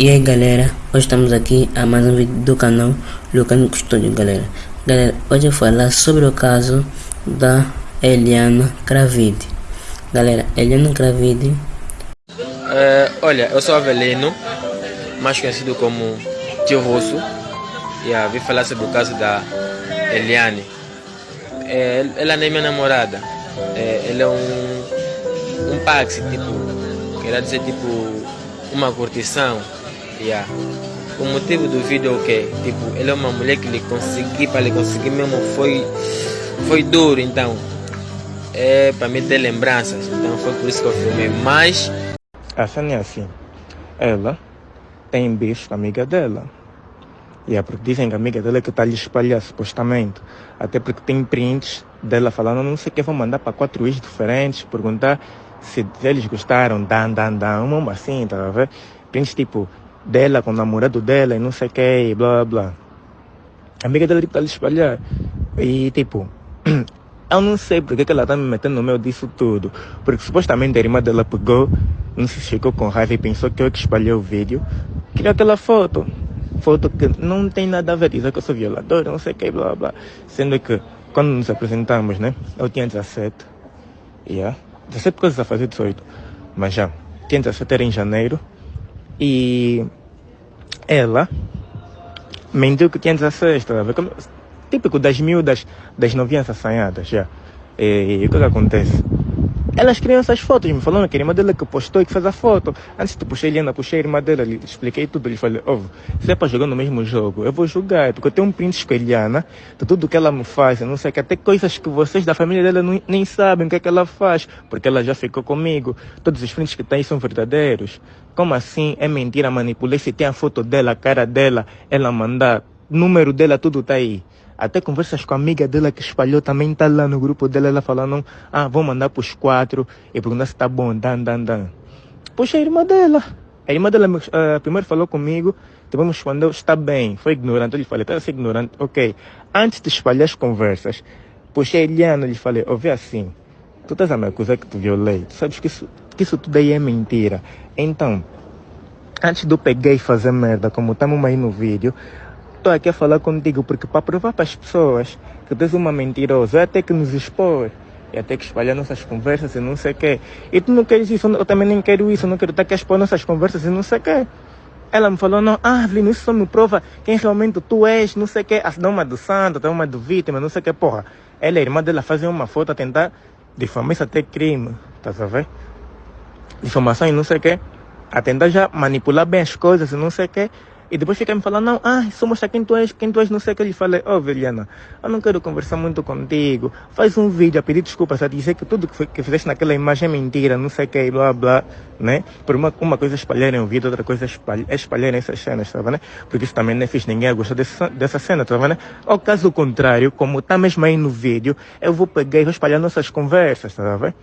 E aí galera, hoje estamos aqui a mais um vídeo do canal Lucano Custódio galera. Galera, hoje eu vou falar sobre o caso da Eliana Cravide. Galera, Eliana Cravide. É, Olha, eu sou Avelino, mais conhecido como Tio Rosso E yeah, vim falar sobre o caso da Eliane. É, Ela nem é minha namorada. É, Ela é um, um paxi, tipo, quer dizer tipo uma curtição Yeah. O motivo do vídeo é o quê? Tipo, ele é uma mulher que lhe consegui, para lhe conseguir mesmo foi, foi duro, então. É para me ter lembranças, então foi por isso que eu filmei. Mas. A cena é assim: ela tem bicho com a amiga dela. E é porque dizem que a amiga dela é que está lhe espalhar, supostamente. Até porque tem prints dela falando, não sei o que, vou mandar para quatro ex diferentes, perguntar se eles gostaram, dan, dan, dan, uma assim, tá a ver? Prints tipo, dela com o namorado dela e não sei o que, blá blá. A amiga dela tipo, tá lhe espalhar. E tipo, eu não sei porque que ela tá me metendo no meio disso tudo. Porque supostamente a irmã dela pegou, não se chegou com raiva e pensou que eu que espalhei o vídeo. Queria aquela foto. Foto que não tem nada a ver, dizer que eu sou violador, não sei o que, blá blá. Sendo que quando nos apresentamos, né? Eu tinha 17. Yeah. 17 coisas a fazer 18. Mas já, tinha 17 era em janeiro. E ela mentiu que tinha 16, tá Como, típico das miúdas, das novinhas assanhadas, já. E, e o que, que acontece? Elas criam essas fotos, me falando que a irmã dela que postou e que fez a foto. Antes de puxar a Helena, puxei a irmã dela, lhe expliquei tudo. Lhe falei, ó, se é para jogar no mesmo jogo, eu vou jogar, porque eu tenho um print com a Eliana, de tudo que ela me faz, não sei que, até coisas que vocês da família dela não, nem sabem o que é que ela faz, porque ela já ficou comigo. Todos os prints que tem são verdadeiros. Como assim é mentira, manipulei? Se tem a foto dela, a cara dela, ela mandar, número dela, tudo tá aí. Até conversas com a amiga dela que espalhou também tá lá no grupo dela, ela falando, ah, vou mandar pros quatro e perguntar se tá bom, dan, dan, dan. Poxa, a irmã dela. A irmã dela uh, primeiro falou comigo, depois me respondeu, está bem, foi ignorante. Eu lhe falei, tá ser ignorante, ok. Antes de espalhar as conversas, puxei Eliana e lhe falei, ouvi assim, tu estás a me acusar que tu violei, tu sabes que isso, que isso tudo aí é mentira. Então, antes de eu pegar e fazer merda, como estamos aí no vídeo, estou aqui a falar contigo porque para provar para as pessoas que tu és uma mentirosa, é até que nos expor. E até que espalhar nossas conversas e não sei o quê. E tu não queres isso, eu também nem quero isso, eu não quero estar aqui a expor nossas conversas e não sei o quê. Ela me falou, não, ah, Avelino, isso só me prova quem realmente tu és, não sei o quê. Dá uma do santo, dá uma do vítima, não sei o quê. Porra, ela e a irmã dela fazem uma foto a tentar difamar isso até crime, tá a Difamação e não sei o quê. A tentar já manipular bem as coisas e não sei o quê. E depois fica me falando, não, ah, só mostrar quem tu és, quem tu és, não sei o que. Ele fala, oh, Veliana, eu não quero conversar muito contigo. Faz um vídeo a pedir desculpas, a dizer que tudo que, foi, que fizeste naquela imagem é mentira, não sei o que, blá, blá, né? Por uma, uma coisa espalharem o vídeo, outra coisa espalhar, espalharem essas cenas, tá né? Porque isso também não é fixe, ninguém gosta dessa, dessa cena, tá né? Ao caso contrário, como tá mesmo aí no vídeo, eu vou pegar e vou espalhar nossas conversas, tá vendo?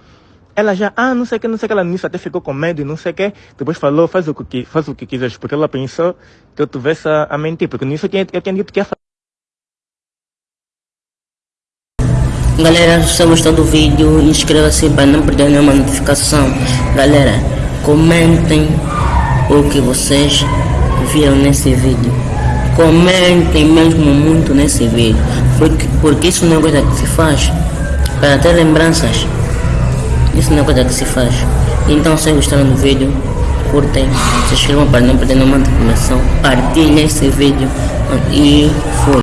Ela já, ah, não sei o que, não sei o que, ela nisso até ficou com medo e não sei o que. Depois falou, faz o que, faz o que quiseres, porque ela pensou que eu tivesse a, a mentir, porque nisso eu tinha, dito que ia fazer. Galera, se você gostou do vídeo, inscreva-se para não perder nenhuma notificação. Galera, comentem o que vocês viram nesse vídeo. Comentem mesmo muito nesse vídeo, porque, porque isso não é coisa que se faz para ter lembranças. Isso não é coisa que se faz. Então se gostaram do vídeo, curtem, se inscrevam para não perder nenhuma informação, partilhem esse vídeo e fui.